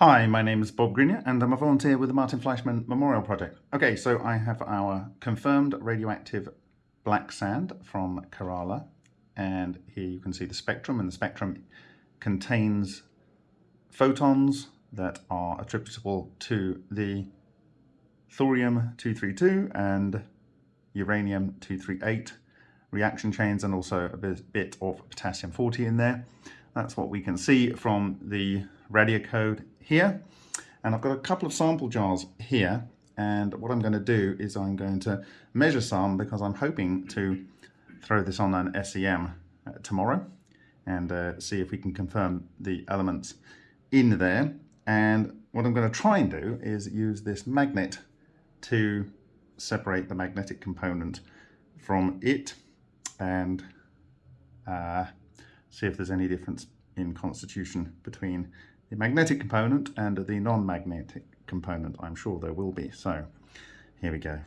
Hi, my name is Bob Greenyer and I'm a volunteer with the Martin Fleischmann Memorial Project. Okay, so I have our confirmed radioactive black sand from Kerala and here you can see the spectrum and the spectrum contains photons that are attributable to the thorium-232 and uranium-238 reaction chains and also a bit of potassium-40 in there. That's what we can see from the Radiacode here. And I've got a couple of sample jars here. And what I'm going to do is I'm going to measure some because I'm hoping to throw this on an SEM uh, tomorrow and uh, see if we can confirm the elements in there. And what I'm going to try and do is use this magnet to separate the magnetic component from it and uh, see if there's any difference in constitution between the magnetic component and the non-magnetic component. I'm sure there will be. So here we go.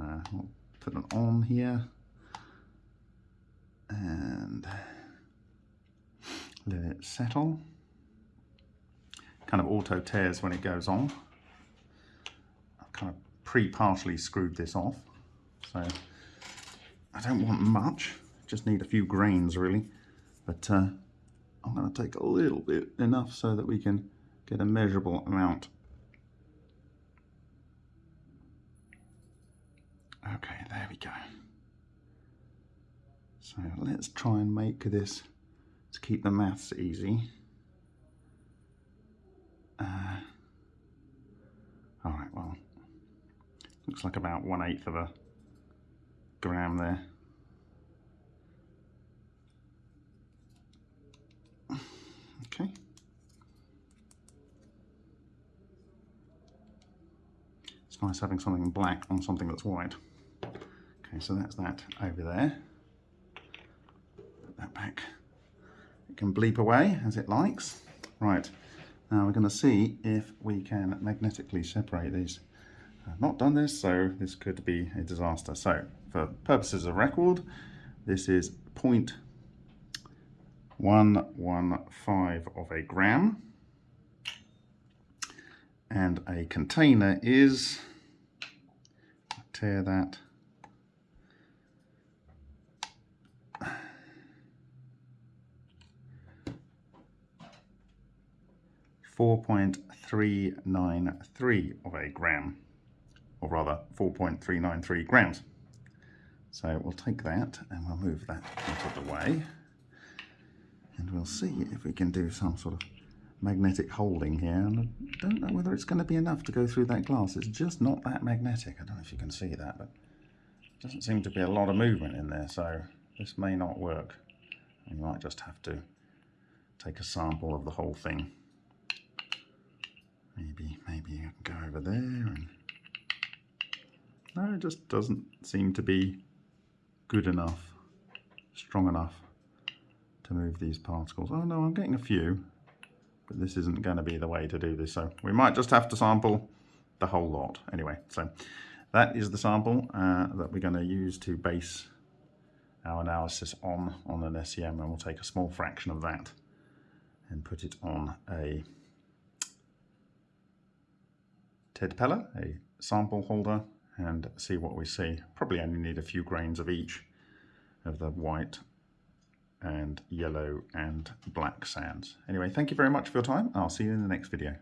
Uh, will put it on here and let it settle. Kind of auto tares when it goes on. I've kind of pre-partially screwed this off. So I don't want much, just need a few grains really. But uh, I'm going to take a little bit, enough so that we can get a measurable amount. Okay, there we go. So let's try and make this to keep the maths easy. Uh, all right, well, looks like about one eighth of a gram there. Okay. It's nice having something black on something that's white. Okay, so that's that over there. Put that back. It can bleep away as it likes. Right, now we're going to see if we can magnetically separate these. I've not done this, so this could be a disaster. So, for purposes of record, this is point 0.115 of a gram. And a container is, tare that, Four point three nine three of a gram, or rather four point three nine three grams. So we'll take that and we'll move that out of the way and we'll see if we can do some sort of magnetic holding here and I don't know whether it's going to be enough to go through that glass. It's just not that magnetic. I don't know if you can see that but it doesn't seem to be a lot of movement in there so this may not work. You might just have to take a sample of the whole thing. Maybe maybe you can go over there and no it just doesn't seem to be good enough strong enough to move these particles. Oh no, I'm getting a few, but this isn't going to be the way to do this. So we might just have to sample the whole lot. Anyway, so that is the sample uh, that we're going to use to base our analysis on, on an SEM and we'll take a small fraction of that and put it on a Ted Pella, a sample holder, and see what we see. Probably only need a few grains of each of the white and yellow and black sands. Anyway, thank you very much for your time. I'll see you in the next video.